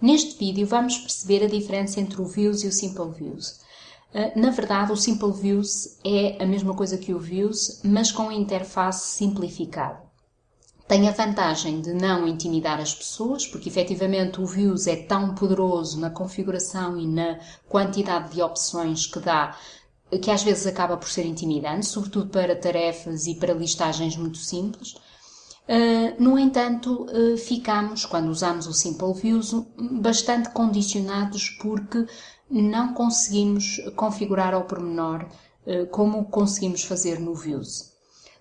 Neste vídeo vamos perceber a diferença entre o Views e o Simple Views. Uh, na verdade, o Simple Views é a mesma coisa que o Views, mas com a interface simplificada. Tem a vantagem de não intimidar as pessoas, porque efetivamente o Views é tão poderoso na configuração e na quantidade de opções que dá que às vezes acaba por ser intimidante, sobretudo para tarefas e para listagens muito simples. Uh, no entanto, uh, ficamos, quando usamos o Simple Views, bastante condicionados porque não conseguimos configurar ao pormenor uh, como conseguimos fazer no Views.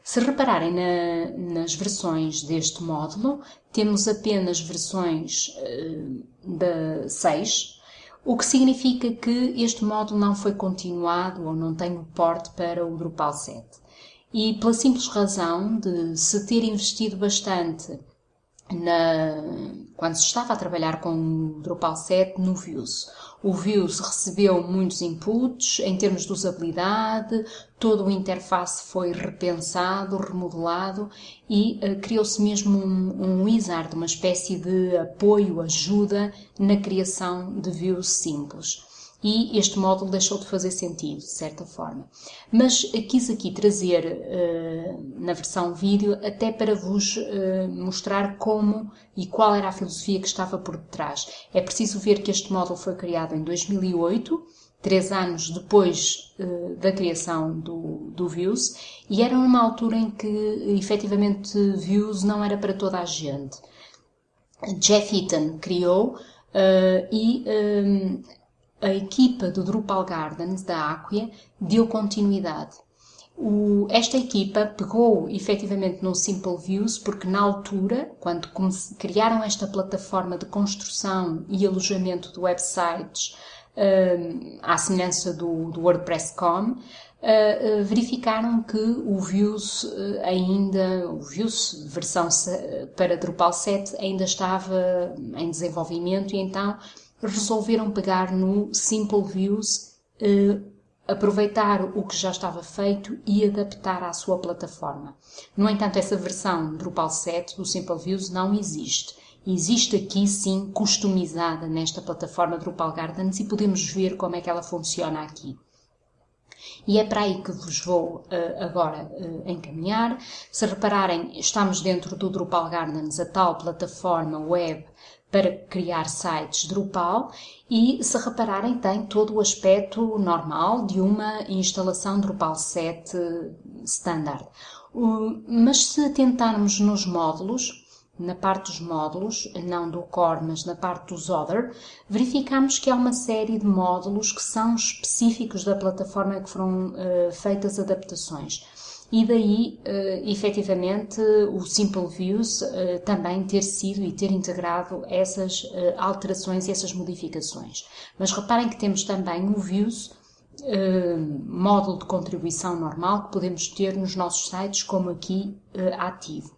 Se repararem na, nas versões deste módulo, temos apenas versões da 6, o que significa que este módulo não foi continuado ou não tem o porte para o Drupal 7 e pela simples razão de se ter investido bastante na, quando se estava a trabalhar com o Drupal 7 no Views. O Views recebeu muitos inputs em termos de usabilidade, todo o interface foi repensado, remodelado e uh, criou-se mesmo um, um wizard, uma espécie de apoio, ajuda na criação de views simples e este módulo deixou de fazer sentido, de certa forma. Mas quis aqui trazer uh, na versão vídeo até para vos uh, mostrar como e qual era a filosofia que estava por detrás. É preciso ver que este módulo foi criado em 2008, três anos depois uh, da criação do, do Views, e era numa altura em que efetivamente Views não era para toda a gente. Jeff Eaton criou e a equipa do Drupal Gardens da Acquia deu continuidade. O, esta equipa pegou efetivamente no Simple Views porque na altura, quando criaram esta plataforma de construção e alojamento de websites uh, à semelhança do, do WordPress.com, uh, uh, verificaram que o Views uh, ainda, o Views versão para Drupal 7 ainda estava em desenvolvimento e então resolveram pegar no Simple Views, eh, aproveitar o que já estava feito e adaptar à sua plataforma. No entanto, essa versão Drupal 7 do Simple Views não existe. Existe aqui sim customizada nesta plataforma Drupal Gardens e podemos ver como é que ela funciona aqui. E é para aí que vos vou uh, agora uh, encaminhar. Se repararem, estamos dentro do Drupal Gardens, a tal plataforma web para criar sites Drupal e, se repararem, tem todo o aspecto normal de uma instalação Drupal 7 standard. Mas se atentarmos nos módulos, na parte dos módulos, não do core, mas na parte dos other, verificamos que há uma série de módulos que são específicos da plataforma que foram uh, feitas adaptações e daí, uh, efetivamente, o Simple Views uh, também ter sido e ter integrado essas uh, alterações e essas modificações. Mas reparem que temos também o Views, módulo de contribuição normal que podemos ter nos nossos sites, como aqui ativo.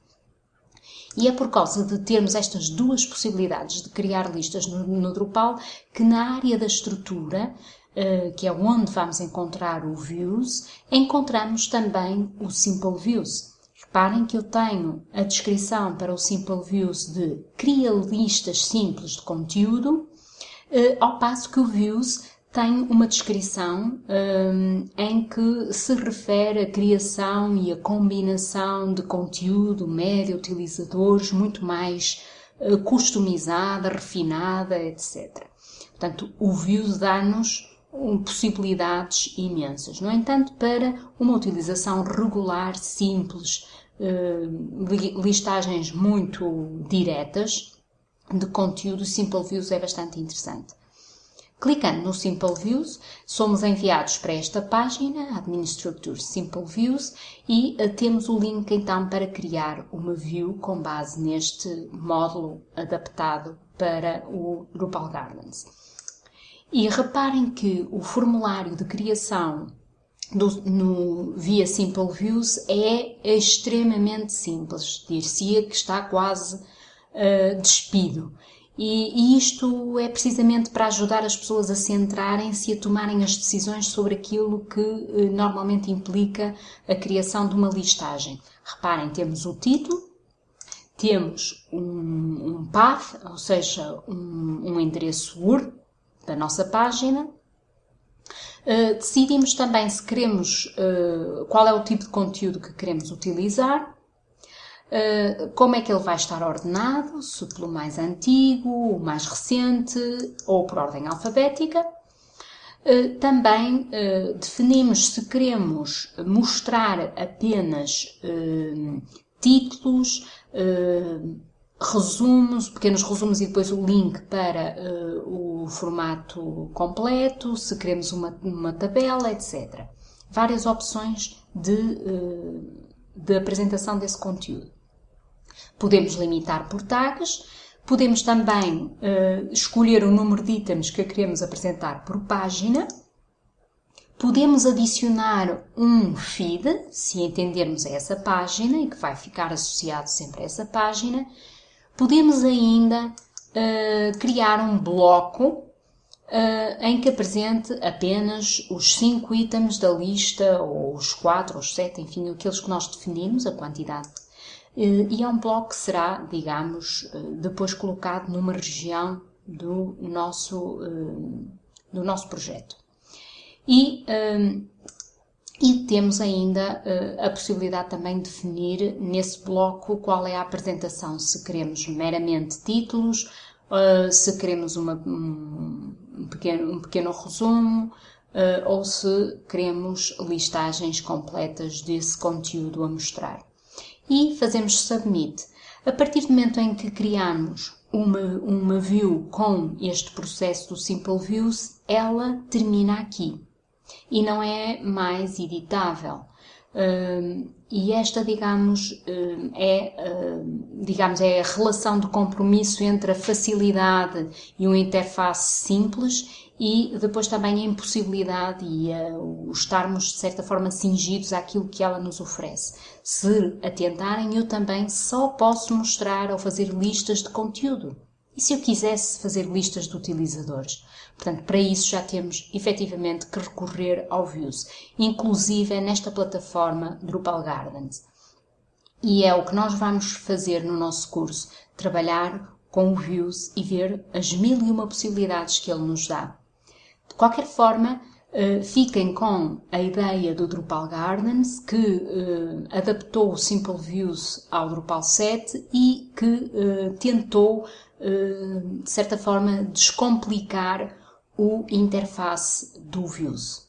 E é por causa de termos estas duas possibilidades de criar listas no, no Drupal que na área da estrutura eh, que é onde vamos encontrar o Views, encontramos também o Simple Views. Reparem que eu tenho a descrição para o Simple Views de cria listas simples de conteúdo, eh, ao passo que o Views tem uma descrição um, em que se refere à criação e à combinação de conteúdo, média, utilizadores, muito mais uh, customizada, refinada, etc. Portanto, o Views dá-nos possibilidades imensas. No entanto, para uma utilização regular, simples, eh, listagens muito diretas de conteúdo, Simple Views é bastante interessante. Clicando no Simple Views, somos enviados para esta página, Administrator Simple Views, e eh, temos o link então para criar uma view com base neste módulo adaptado para o Drupal Gardens. E reparem que o formulário de criação do, no, via Simple Views é extremamente simples. Dir-se-ia que está quase uh, despido. E, e, isto é precisamente para ajudar as pessoas a centrarem-se e a tomarem as decisões sobre aquilo que uh, normalmente implica a criação de uma listagem. Reparem, temos o título, temos um, um path, ou seja, um, um endereço URL da nossa página. Uh, decidimos também se queremos, uh, qual é o tipo de conteúdo que queremos utilizar, como é que ele vai estar ordenado, se pelo mais antigo, o mais recente ou por ordem alfabética. Também definimos se queremos mostrar apenas títulos, resumos, pequenos resumos e depois o link para o formato completo, se queremos uma, uma tabela, etc. Várias opções de, de apresentação desse conteúdo. Podemos limitar por tags, podemos também uh, escolher o número de itens que queremos apresentar por página Podemos adicionar um feed, se entendermos essa página e que vai ficar associado sempre a essa página. Podemos ainda uh, criar um bloco uh, em que apresente apenas os 5 itens da lista, ou os 4 ou os 7, enfim, aqueles que nós definimos, a quantidade. Uh, e é um bloco que será, digamos, depois colocado numa região do nosso, do nosso projeto. E, e temos ainda a possibilidade também de definir nesse bloco qual é a apresentação, se queremos meramente títulos, se queremos uma, um, pequeno, um pequeno resumo, ou se queremos listagens completas desse conteúdo a mostrar. E fazemos submit. A partir do momento em que criamos uma, uma view com este processo do Simple Views, ela termina aqui e não é mais editável. E esta, digamos, uh, é, uh, digamos, é a relação de compromisso entre a facilidade e uma interface simples e depois também a impossibilidade e o estarmos, de certa forma, cingidos àquilo que ela nos oferece. Se atentarem, eu também só posso mostrar ou fazer listas de conteúdo. E se eu quisesse fazer listas de utilizadores? Portanto, para isso já temos efetivamente que recorrer ao Views, inclusive nesta plataforma Drupal Gardens. E é o que nós vamos fazer no nosso curso, trabalhar com o Views e ver as mil e uma possibilidades que ele nos dá. De qualquer forma, Uh, fiquem com a ideia do Drupal Gardens, que uh, adaptou o Simple Views ao Drupal 7 e que uh, tentou, de certa forma, descomplicar o interface do Views.